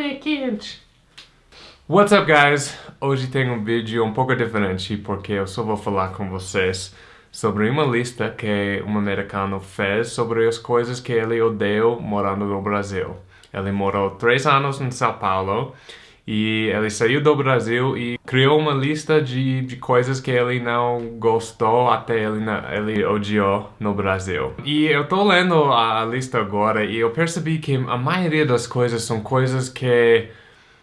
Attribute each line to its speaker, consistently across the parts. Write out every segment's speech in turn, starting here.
Speaker 1: é quente. What's up, guys? Hoje tem um vídeo um pouco diferente porque eu só vou falar com vocês sobre uma lista que um americano fez sobre as coisas que ele odeia morando no Brasil. Ele morou três anos em São Paulo e ele saiu do Brasil e criou uma lista de, de coisas que ele não gostou até ele, ele odiou no Brasil. E eu tô lendo a lista agora e eu percebi que a maioria das coisas são coisas que,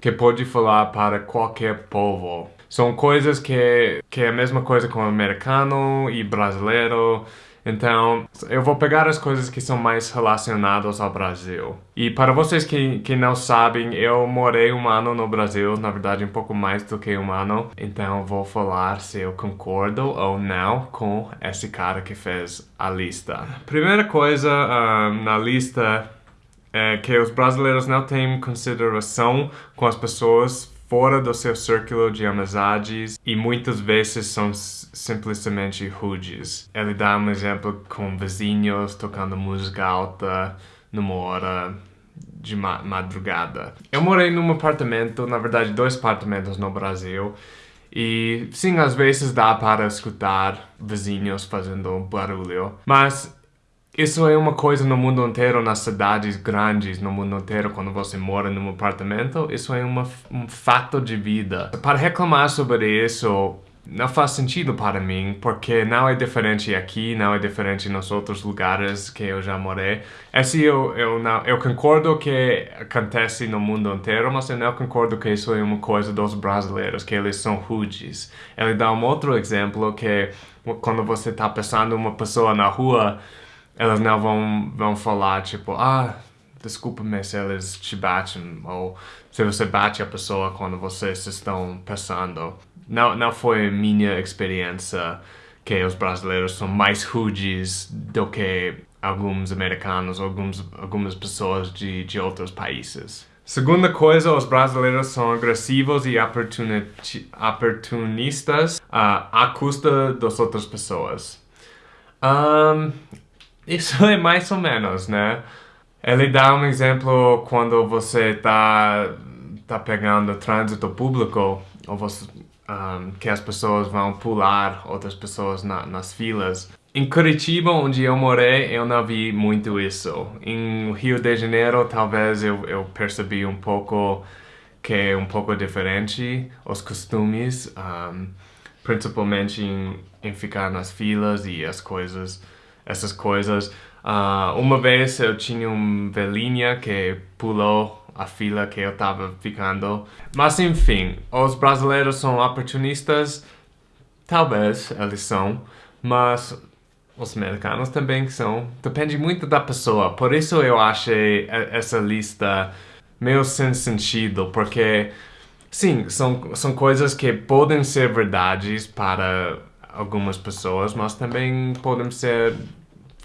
Speaker 1: que pode falar para qualquer povo. São coisas que, que é a mesma coisa com americano e brasileiro. Então, eu vou pegar as coisas que são mais relacionadas ao Brasil. E para vocês que, que não sabem, eu morei um ano no Brasil, na verdade um pouco mais do que um ano. Então, vou falar se eu concordo ou não com esse cara que fez a lista. Primeira coisa uh, na lista é que os brasileiros não têm consideração com as pessoas fora do seu círculo de amizades e muitas vezes são simplesmente rudes. Ele dá um exemplo com vizinhos tocando música alta numa hora de ma madrugada. Eu morei num apartamento, na verdade dois apartamentos no Brasil, e sim, às vezes dá para escutar vizinhos fazendo barulho, mas isso é uma coisa no mundo inteiro, nas cidades grandes, no mundo inteiro, quando você mora num apartamento, isso é uma, um fato de vida. Para reclamar sobre isso, não faz sentido para mim, porque não é diferente aqui, não é diferente nos outros lugares que eu já morei. Esse eu, eu, não, eu concordo que acontece no mundo inteiro, mas eu não concordo que isso é uma coisa dos brasileiros, que eles são rudes. Ele dá um outro exemplo que quando você está passando uma pessoa na rua, elas não vão, vão falar tipo, ah, desculpa-me se eles te batem, ou se você bate a pessoa quando vocês estão passando. Não, não foi minha experiência que os brasileiros são mais rudes do que alguns americanos, alguns, algumas pessoas de, de outros países. Segunda coisa, os brasileiros são agressivos e oportunistas uh, à custa das outras pessoas. Um, isso é mais ou menos, né? Ele dá um exemplo quando você tá, tá pegando trânsito público, ou você, um, que as pessoas vão pular outras pessoas na, nas filas. Em Curitiba, onde eu morei, eu não vi muito isso. Em Rio de Janeiro, talvez eu, eu percebi um pouco que é um pouco diferente os costumes, um, principalmente em, em ficar nas filas e as coisas essas coisas. Uh, uma vez eu tinha uma velhinha que pulou a fila que eu estava ficando. Mas enfim, os brasileiros são oportunistas, talvez eles são, mas os americanos também são. Depende muito da pessoa, por isso eu achei essa lista meio sem sentido, porque sim, são, são coisas que podem ser verdades para algumas pessoas, mas também podem ser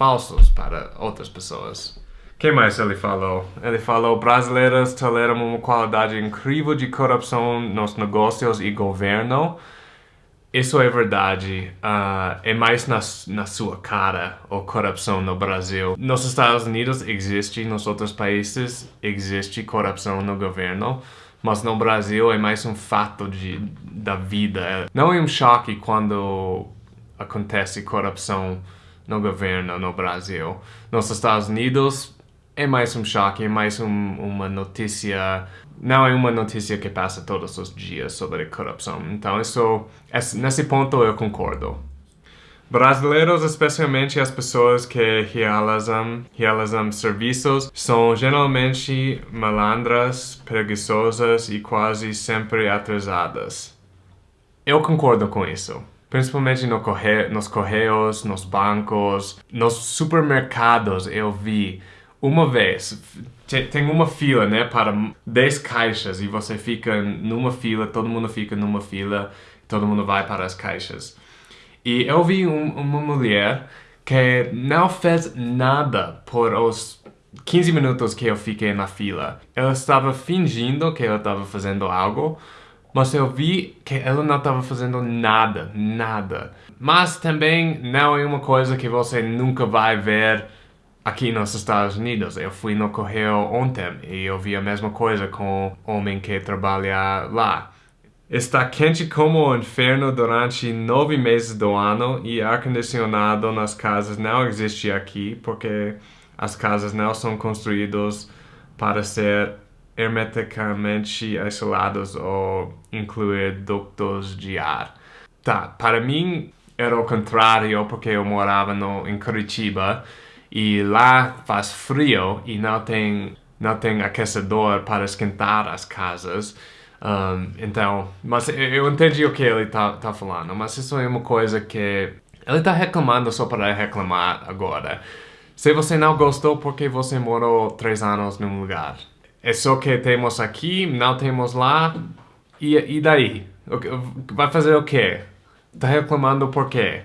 Speaker 1: falsos para outras pessoas. Que mais ele falou? Ele falou brasileiros toleram uma qualidade incrível de corrupção nos negócios e governo. Isso é verdade. Uh, é mais na, na sua cara a corrupção no Brasil. Nos Estados Unidos existe, nos outros países existe corrupção no governo. Mas no Brasil é mais um fato de, da vida. Não é um choque quando acontece corrupção no governo no Brasil. Nos Estados Unidos é mais um choque, é mais um, uma notícia, não é uma notícia que passa todos os dias sobre corrupção. Então isso, nesse ponto eu concordo. Brasileiros, especialmente as pessoas que realizam, realizam serviços, são geralmente malandras, preguiçosas e quase sempre atrasadas. Eu concordo com isso principalmente no corre nos correios, nos bancos, nos supermercados eu vi uma vez, tem uma fila, né, para 10 caixas e você fica numa fila, todo mundo fica numa fila, todo mundo vai para as caixas. E eu vi um, uma mulher que não fez nada por os 15 minutos que eu fiquei na fila. Ela estava fingindo que ela estava fazendo algo, mas eu vi que ela não estava fazendo nada, nada. Mas também não é uma coisa que você nunca vai ver aqui nos Estados Unidos. Eu fui no correio ontem e eu vi a mesma coisa com o homem que trabalha lá. Está quente como o inferno durante nove meses do ano e ar-condicionado nas casas não existe aqui porque as casas não são construídas para ser hermeticamente isoladas ou incluir ductos de ar. Tá, para mim era o contrário porque eu morava no, em Curitiba e lá faz frio e não tem, não tem aquecedor para esquentar as casas. Um, então, mas eu entendi o que ele tá, tá falando, mas isso é uma coisa que ele tá reclamando só para reclamar agora. Se você não gostou porque você morou três anos num lugar, é só que temos aqui, não temos lá, e, e daí? Vai fazer o quê? Tá reclamando por quê?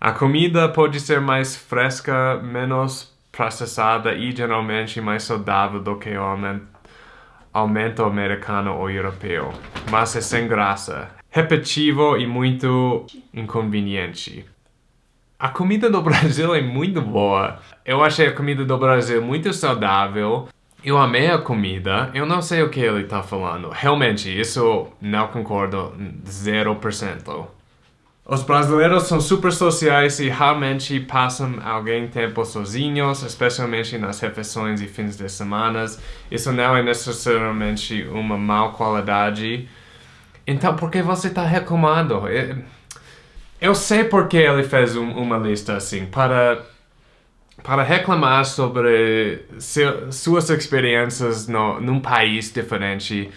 Speaker 1: A comida pode ser mais fresca, menos processada e geralmente mais saudável do que o aumento americano ou europeu, mas é sem graça, repetitivo e muito inconveniente. A comida do Brasil é muito boa. Eu achei a comida do Brasil muito saudável. Eu amei a comida. Eu não sei o que ele está falando. Realmente, isso não concordo 0%. Os brasileiros são super sociais e raramente passam algum tempo sozinhos, especialmente nas refeições e fins de semana. Isso não é necessariamente uma má qualidade. Então, por que você está reclamando? Eu sei porque ele fez um, uma lista assim, para, para reclamar sobre suas experiências no, num país diferente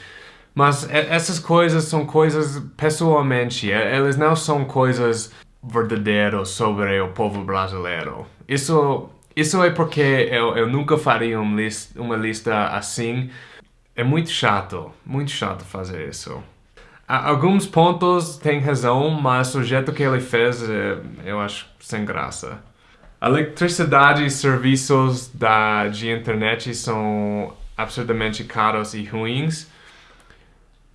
Speaker 1: mas essas coisas são coisas pessoalmente, elas não são coisas verdadeiras sobre o povo brasileiro. Isso, isso é porque eu, eu nunca faria uma lista, uma lista assim. É muito chato, muito chato fazer isso. Alguns pontos têm razão, mas o jeito que ele fez, é, eu acho sem graça. Eletricidade e serviços da, de internet são absurdamente caros e ruins.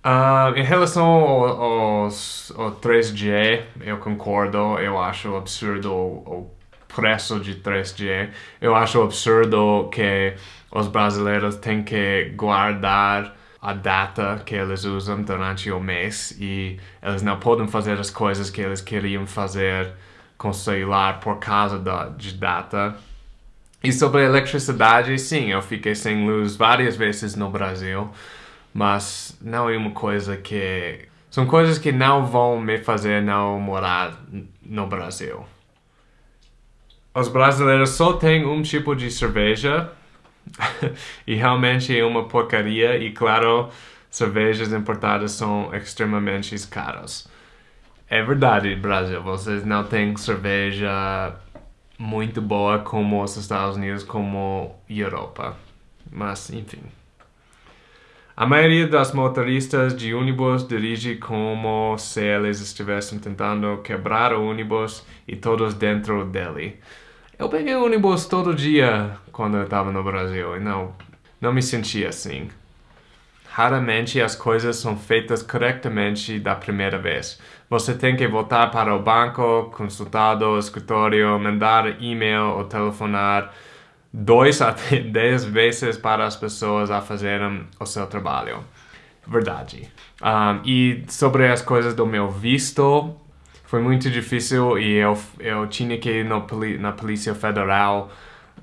Speaker 1: Uh, em relação ao, aos, ao 3G, eu concordo, eu acho absurdo o, preço de 3G. Eu acho absurdo que os brasileiros têm que guardar a data que eles usam durante o mês e eles não podem fazer as coisas que eles queriam fazer celular por causa da, de data. E sobre eletricidade, sim, eu fiquei sem luz várias vezes no Brasil mas não é uma coisa que... São coisas que não vão me fazer não morar no Brasil. Os brasileiros só têm um tipo de cerveja e realmente é uma porcaria e claro, cervejas importadas são extremamente caras. É verdade, Brasil, vocês não têm cerveja muito boa como os Estados Unidos, como Europa. Mas, enfim. A maioria das motoristas de ônibus dirige como se eles estivessem tentando quebrar o ônibus e todos dentro dele. Eu peguei ônibus todo dia quando eu estava no Brasil e não, não me sentia assim. Raramente as coisas são feitas corretamente da primeira vez. Você tem que voltar para o banco, consultar o escritório, mandar e-mail ou telefonar dois a dez vezes para as pessoas a fazerem o seu trabalho. Verdade. Um, e sobre as coisas do meu visto, foi muito difícil e eu, eu tinha que ir no, na Polícia Federal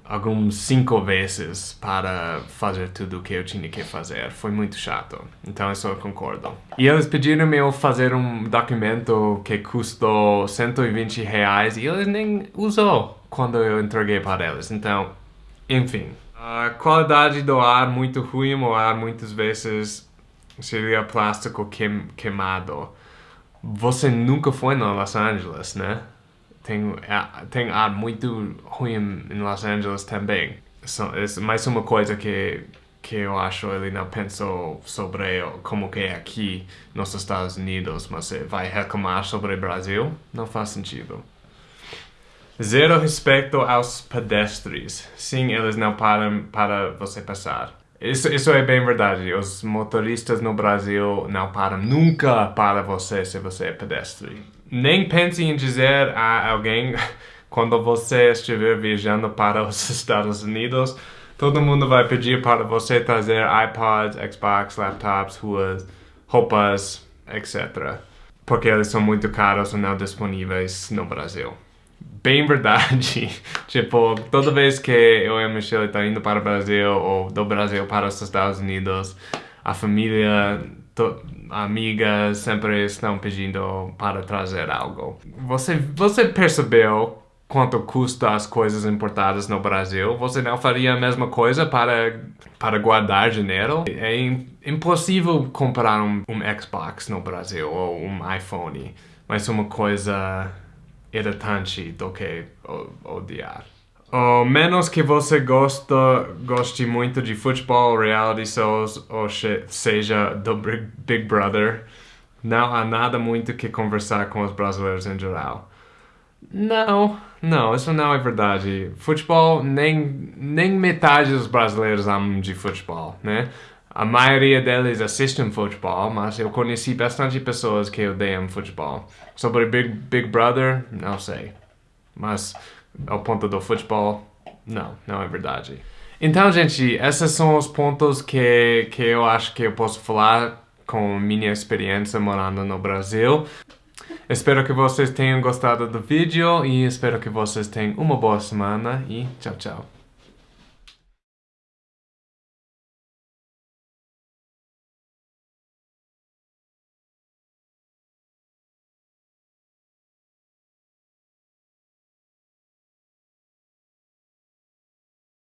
Speaker 1: alguns cinco vezes para fazer tudo o que eu tinha que fazer. Foi muito chato. Então isso eu concordo. E eles pediram-me eu fazer um documento que custou 120 reais e eles nem usou quando eu entreguei para eles. Então enfim, a qualidade do ar muito ruim, o ar muitas vezes seria plástico queim, queimado. Você nunca foi em Los Angeles, né? Tem, é, tem ar muito ruim em Los Angeles também. É mais uma coisa que, que eu acho ele não pensou sobre como que é aqui nos Estados Unidos, mas vai reclamar sobre o Brasil? Não faz sentido. Zero respeito aos pedestres. Sim, eles não param para você passar. Isso, isso é bem verdade. Os motoristas no Brasil não param nunca para você se você é pedestre. Nem pense em dizer a alguém quando você estiver viajando para os Estados Unidos, todo mundo vai pedir para você trazer iPods, Xbox, laptops, ruas, roupas, etc. Porque eles são muito caros e não disponíveis no Brasil. Bem verdade. tipo, toda vez que eu e a Michelle estão indo para o Brasil ou do Brasil para os Estados Unidos, a família, amigas sempre estão pedindo para trazer algo. Você, você percebeu quanto custa as coisas importadas no Brasil, você não faria a mesma coisa para, para guardar dinheiro? É impossível comprar um, um Xbox no Brasil ou um iPhone, mas uma coisa irritante do que odiar. Ou menos que você gosta, goste muito de futebol, reality shows, ou seja, do Big Brother, não há nada muito que conversar com os brasileiros em geral. Não, não, isso não é verdade. Futebol, nem, nem metade dos brasileiros amam de futebol, né? A maioria deles assistem futebol, mas eu conheci bastante pessoas que odeiam futebol. Sobre Big, Big Brother, não sei. Mas ao ponto do futebol, não, não é verdade. Então, gente, esses são os pontos que, que eu acho que eu posso falar com minha experiência morando no Brasil. Espero que vocês tenham gostado do vídeo e espero que vocês tenham uma boa semana e tchau, tchau.